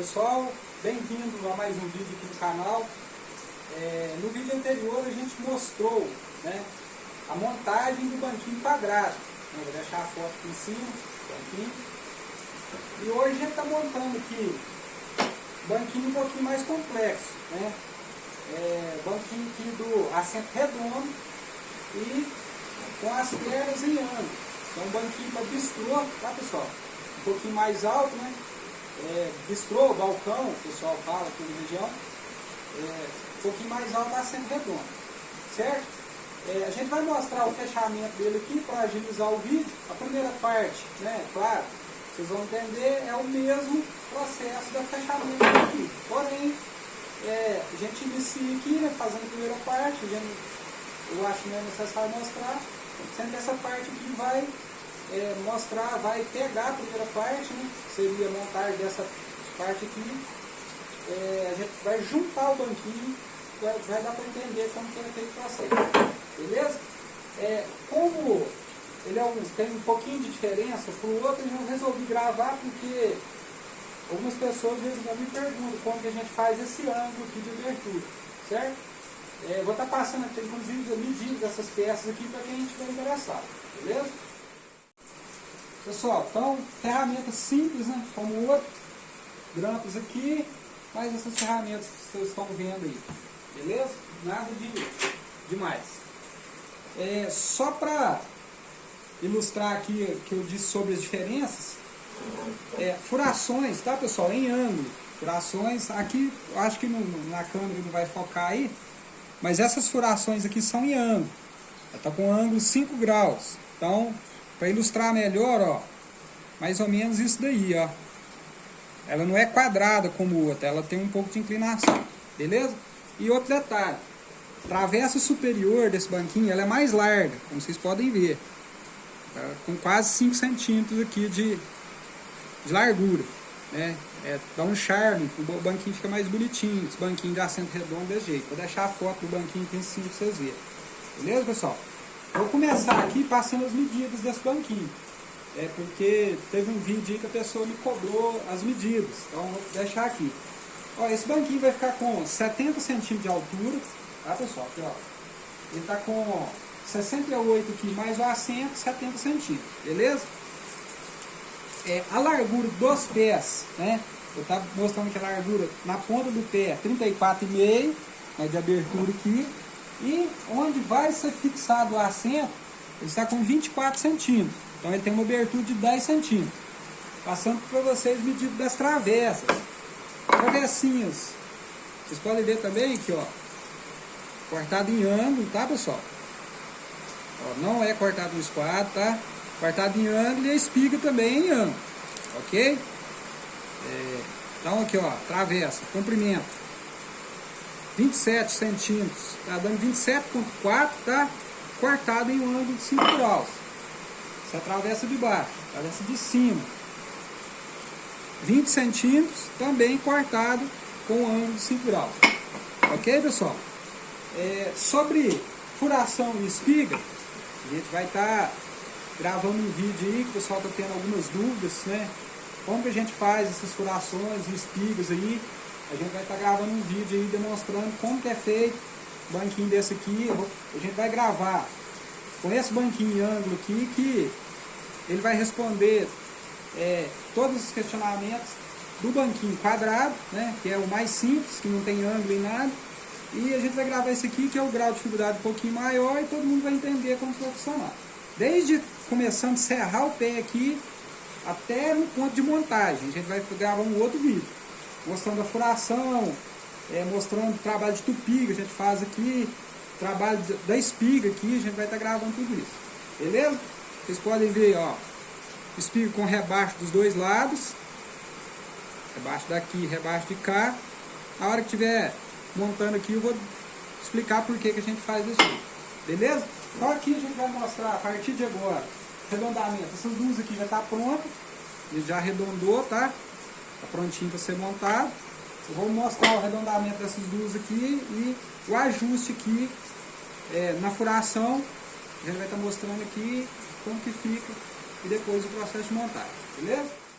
Pessoal, bem-vindo a mais um vídeo aqui no canal. É, no vídeo anterior a gente mostrou né, a montagem do banquinho quadrado. Né, vou deixar a foto aqui em cima, banquinho. E hoje a gente está montando aqui um banquinho um pouquinho mais complexo. Né? É, banquinho aqui do assento redondo e com as pernas em ângulo. Então um banquinho para bistrô, tá pessoal? Um pouquinho mais alto, né? É, bistrô, balcão, o pessoal fala aqui na região. É, um pouquinho mais alto assento redondo. Certo? É, a gente vai mostrar o fechamento dele aqui para agilizar o vídeo. A primeira parte, né, claro, vocês vão entender, é o mesmo processo do fechamento aqui. Porém, é, a gente inicia aqui, né, fazendo a primeira parte, gente, eu acho que não é necessário mostrar, sendo que essa parte aqui vai é, mostrar, vai pegar a primeira parte, né, seria montar dessa parte aqui, é, a gente vai juntar o banquinho, vai, vai dar para entender como que é feito o processo, beleza? É, como ele é um, tem um pouquinho de diferença para o outro, eu resolvi gravar porque algumas pessoas às vezes me perguntam como que a gente faz esse ângulo aqui de abertura, certo? É, vou estar tá passando aqui, inclusive, a medida dessas peças aqui para quem vai interessado, beleza? Pessoal, então, ferramentas simples, né? Como o outro, grampos aqui, mais essas ferramentas que vocês estão vendo aí, beleza? Nada de demais. É, só para ilustrar aqui que eu disse sobre as diferenças, é, furações, tá pessoal? Em ângulo, furações, aqui, acho que na câmera não vai focar aí, mas essas furações aqui são em ângulo. Ela está com ângulo 5 graus. Então, para ilustrar melhor, ó, mais ou menos isso daí, ó. Ela não é quadrada como outra, ela tem um pouco de inclinação, beleza? E outro detalhe, travessa superior desse banquinho, ela é mais larga, como vocês podem ver. Tá com quase 5 centímetros aqui de, de largura, né? É, dá um charme, o banquinho fica mais bonitinho, esse banquinho de assento redondo desse jeito. Vou deixar a foto do banquinho aqui em cima para vocês verem. Beleza, pessoal? Vou começar aqui passando as medidas desse banquinho. É porque teve um vídeo aí que a pessoa me cobrou as medidas. Então vou deixar aqui. Ó, esse banquinho vai ficar com 70 centímetros de altura. Tá, pessoal? Aqui, ó. Ele está com 68 aqui, mais o assento, 70 centímetros. Beleza? é, a largura dos pés, né? Eu estava mostrando que a largura na ponta do pé 34,5 né, de abertura aqui. E onde vai ser fixado o assento, ele está com 24 centímetros. Então ele tem uma abertura de 10 centímetros. Passando para vocês medido das travessas. Travessinhas. Vocês podem ver também aqui, ó. Cortado em ângulo, tá pessoal? Ó, não é cortado no esquadro, tá? Cortado em ângulo e a espiga também em ângulo. Ok? É, então aqui, ó, travessa, comprimento. 27 centímetros, tá dando 27.4, tá? Cortado em um ângulo de 5 graus. Essa é a travessa de baixo, travessa de cima. 20 centímetros, também cortado com um ângulo de 5 graus. Ok, pessoal? É, sobre furação e espiga, a gente vai estar tá gravando um vídeo aí, que o pessoal está tendo algumas dúvidas, né? Como que a gente faz essas furações e espigas aí. A gente vai estar tá gravando um vídeo aí demonstrando como que é feito o banquinho desse aqui. A gente vai gravar com esse banquinho em ângulo aqui, que ele vai responder é, todos os questionamentos do banquinho quadrado, né? Que é o mais simples, que não tem ângulo em nada. E a gente vai gravar esse aqui, que é o grau de dificuldade um pouquinho maior, e todo mundo vai entender como vai funcionar. Desde começando a serrar o pé aqui até no ponto de montagem. A gente vai gravar um outro vídeo mostrando a furação, é, mostrando o trabalho de tupi que a gente faz aqui, trabalho da espiga aqui, a gente vai estar tá gravando tudo isso. Beleza? Vocês podem ver, ó, espiga com rebaixo dos dois lados, rebaixo daqui, rebaixo de cá. A hora que estiver montando aqui, eu vou explicar por que, que a gente faz isso. Beleza? Então aqui a gente vai mostrar a partir de agora, arredondamento. Essas duas aqui já está pronta, já arredondou, tá? Está prontinho para ser montado. Eu vou mostrar o arredondamento dessas duas aqui e o ajuste aqui é, na furação. A gente vai estar tá mostrando aqui como que fica e depois o processo de montagem, beleza?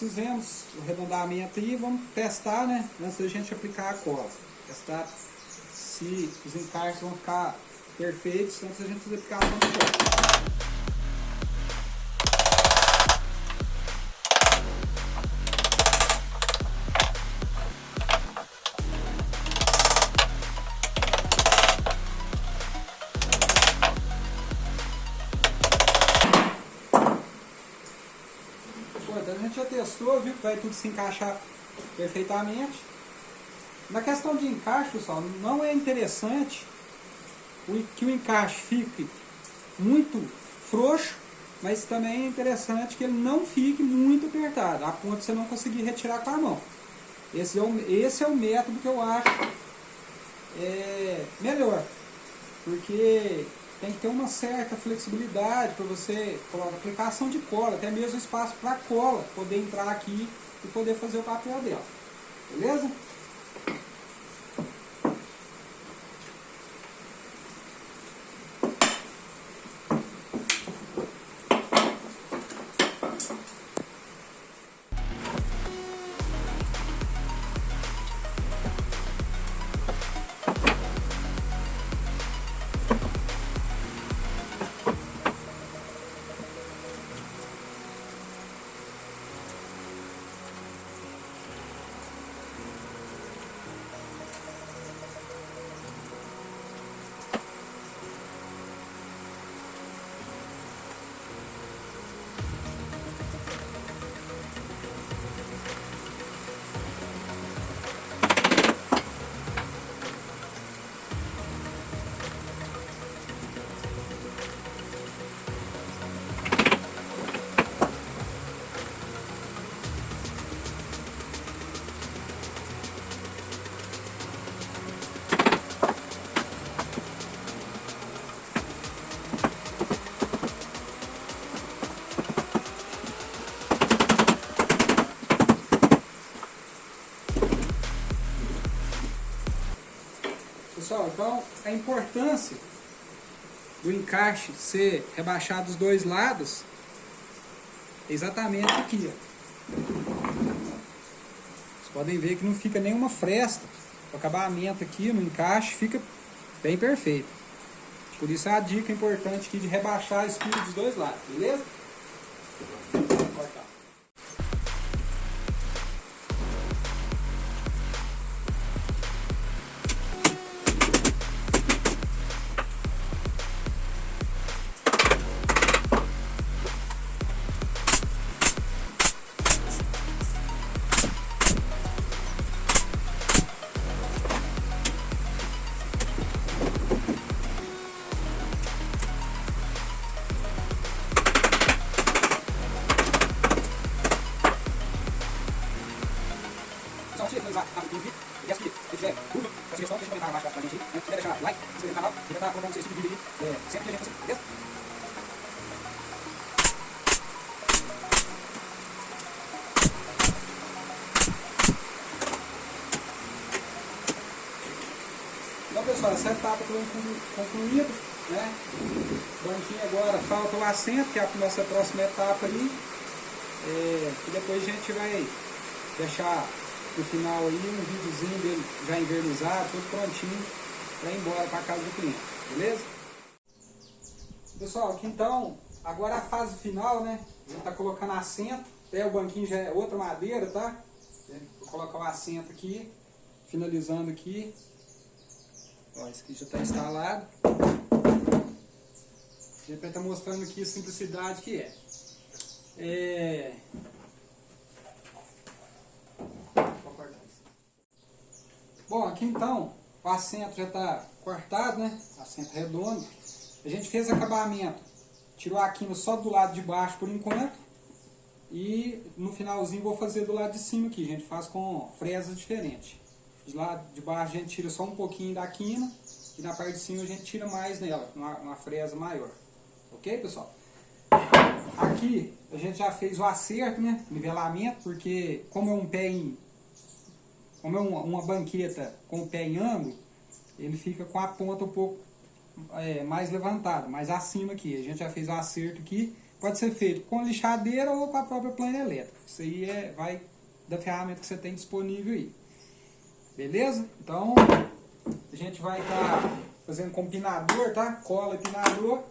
Fizemos o arredondamento aí, vamos testar, né? Antes da gente aplicar a cola. Testar se os encaixes vão ficar perfeitos antes da gente fazer a aplicação de cola. Gente já testou, viu que vai tudo se encaixar perfeitamente. Na questão de encaixe, pessoal, não é interessante que o encaixe fique muito frouxo, mas também é interessante que ele não fique muito apertado, a ponto de você não conseguir retirar com a mão. Esse é o, esse é o método que eu acho é, melhor, porque tem que ter uma certa flexibilidade para você colocar aplicação de cola, até mesmo espaço para cola poder entrar aqui e poder fazer o papel dela. Beleza? A importância do encaixe ser rebaixado dos dois lados é exatamente aqui. Ó. Vocês podem ver que não fica nenhuma fresta. O acabamento aqui no encaixe fica bem perfeito. Por isso é a dica importante aqui de rebaixar a espira dos dois lados, beleza? Então concluída, né? Banquinho agora falta o assento, que é a nossa próxima etapa ali. É, e depois a gente vai deixar no final aí um videozinho dele já invernizado, tudo prontinho para ir embora para casa do cliente, beleza? Pessoal, aqui então, agora a fase final, né? A gente tá colocando assento, até o banquinho já é outra madeira, tá? Vou colocar o assento aqui, finalizando aqui. Ó, esse aqui já está instalado. Gente vai estar mostrando aqui a simplicidade que é. é... Bom, aqui então, o assento já está cortado, né? Assento redondo. A gente fez acabamento. Tirou a quina só do lado de baixo por enquanto. E no finalzinho vou fazer do lado de cima aqui. A gente faz com fresas diferentes. De lado de baixo a gente tira só um pouquinho da quina. E na parte de cima a gente tira mais nela, uma, uma fresa maior. Ok, pessoal? Aqui a gente já fez o acerto, né? Nivelamento, porque como é um pé em... Como é uma, uma banqueta com o pé em ângulo, ele fica com a ponta um pouco é, mais levantada, mais acima aqui. A gente já fez o acerto aqui, pode ser feito com lixadeira ou com a própria plana elétrica. Isso aí é, vai da ferramenta que você tem disponível aí. Beleza? Então, a gente vai estar tá fazendo com pinador, tá? Cola e pinador.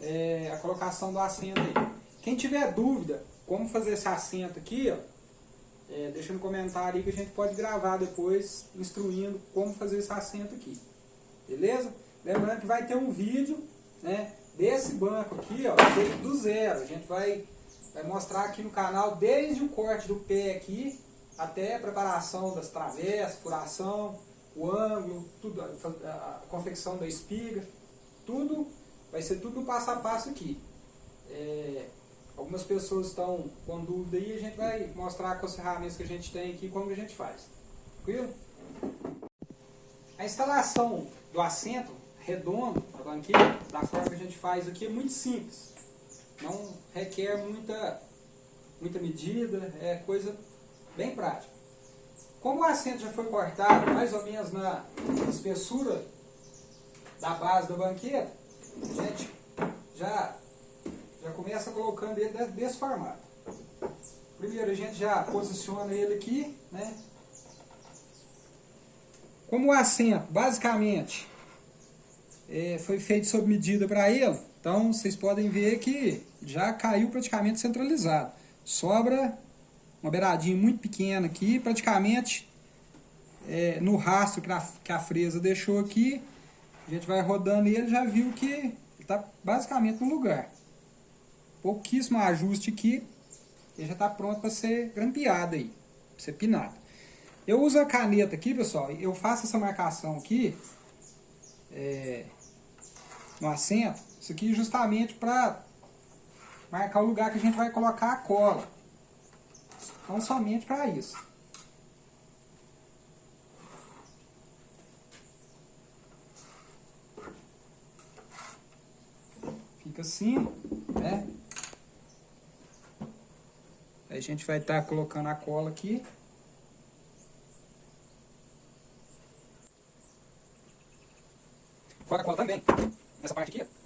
É, a colocação do assento aí. Quem tiver dúvida como fazer esse assento aqui, ó, é, deixa no comentário aí que a gente pode gravar depois instruindo como fazer esse assento aqui. Beleza? Lembrando que vai ter um vídeo né, desse banco aqui, ó, do zero. A gente vai, vai mostrar aqui no canal desde o corte do pé aqui até a preparação das travessas, furação, o ângulo, tudo, a, a confecção da espiga, tudo, vai ser tudo passo a passo aqui. É, algumas pessoas estão com dúvida aí, a gente vai mostrar com as ferramentas que a gente tem aqui como a gente faz. Tranquilo? A instalação do assento redondo, a banqueta, da forma que a gente faz aqui é muito simples. Não requer muita, muita medida, é coisa bem prática. Como o assento já foi cortado mais ou menos na espessura da base da banqueta, a gente já, já começa colocando ele desse formato. Primeiro a gente já posiciona ele aqui, né? Como o assento, basicamente, é, foi feito sob medida para ele, então vocês podem ver que já caiu praticamente centralizado. Sobra uma beiradinha muito pequena aqui, praticamente é, no rastro que a, que a fresa deixou aqui, a gente vai rodando ele já viu que está basicamente no lugar. Pouquíssimo ajuste aqui, ele já está pronto para ser grampeado aí, para ser pinado. Eu uso a caneta aqui, pessoal, eu faço essa marcação aqui, é, no assento, isso aqui justamente para marcar o lugar que a gente vai colocar a cola. Não somente para isso. Fica assim, né? A gente vai estar tá colocando a cola aqui. Coloca a cola também. Nessa parte aqui,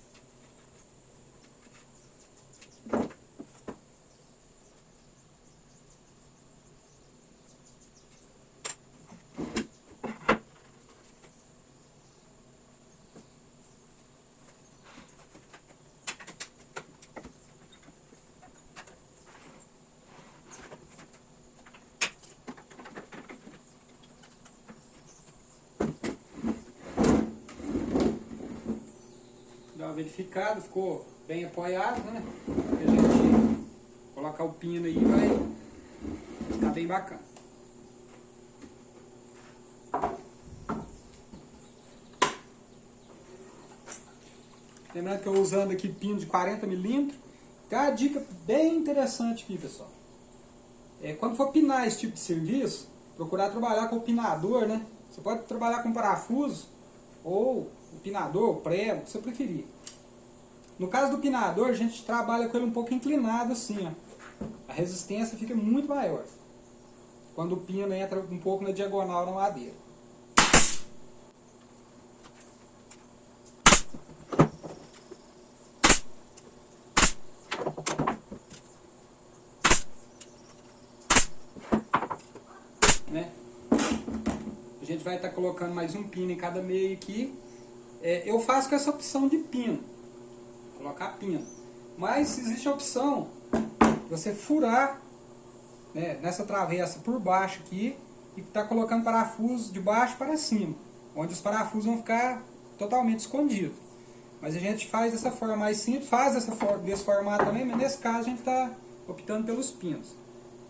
uma verificada, ficou bem apoiado, né? a gente colocar o pino aí vai ficar bem bacana. Lembrando que eu usando aqui pino de 40 milímetros. Tem uma dica bem interessante aqui, pessoal. É, quando for pinar esse tipo de serviço, procurar trabalhar com o pinador, né? Você pode trabalhar com parafuso ou o pinador, o prego, o que você preferir. No caso do pinador, a gente trabalha com ele um pouco inclinado assim, ó. A resistência fica muito maior. Quando o pino entra um pouco na diagonal na madeira. Né? A gente vai estar tá colocando mais um pino em cada meio aqui. É, eu faço com essa opção de pino colocar pino. Mas existe a opção de você furar né, nessa travessa por baixo aqui e está colocando parafusos de baixo para cima, onde os parafusos vão ficar totalmente escondidos. Mas a gente faz dessa forma mais simples, faz dessa forma, desse formato também, mas nesse caso a gente está optando pelos pinos.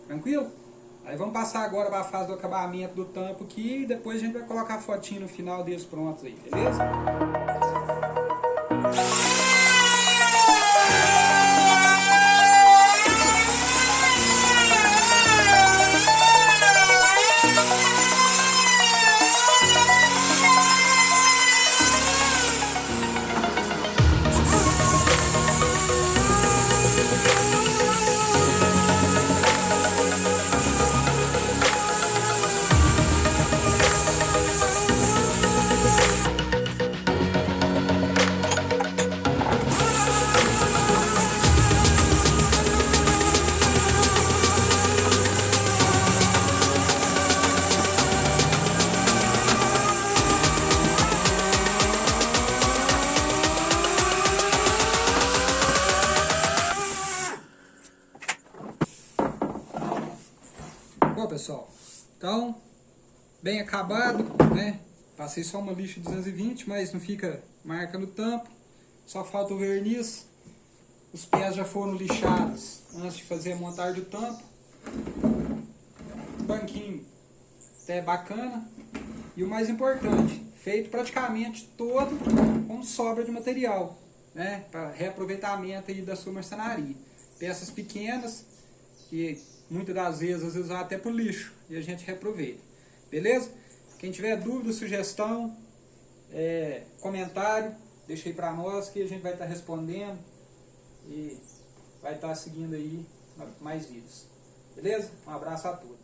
Tranquilo? Aí vamos passar agora para a fase do acabamento do tampo aqui e depois a gente vai colocar a fotinho no final deles prontos aí, beleza? Então, bem acabado, né? Passei só uma lixa 220, mas não fica marca no tampo. Só falta o verniz. Os pés já foram lixados antes de fazer a montagem do tampo. Banquinho até bacana. E o mais importante, feito praticamente todo com sobra de material, né? Para reaproveitamento aí da sua marcenaria. Peças pequenas, que muitas das vezes, às vezes vai até para o lixo e a gente reaproveita. Beleza? Quem tiver dúvida, sugestão, é, comentário, deixa aí para nós que a gente vai estar tá respondendo e vai estar tá seguindo aí mais vídeos. Beleza? Um abraço a todos.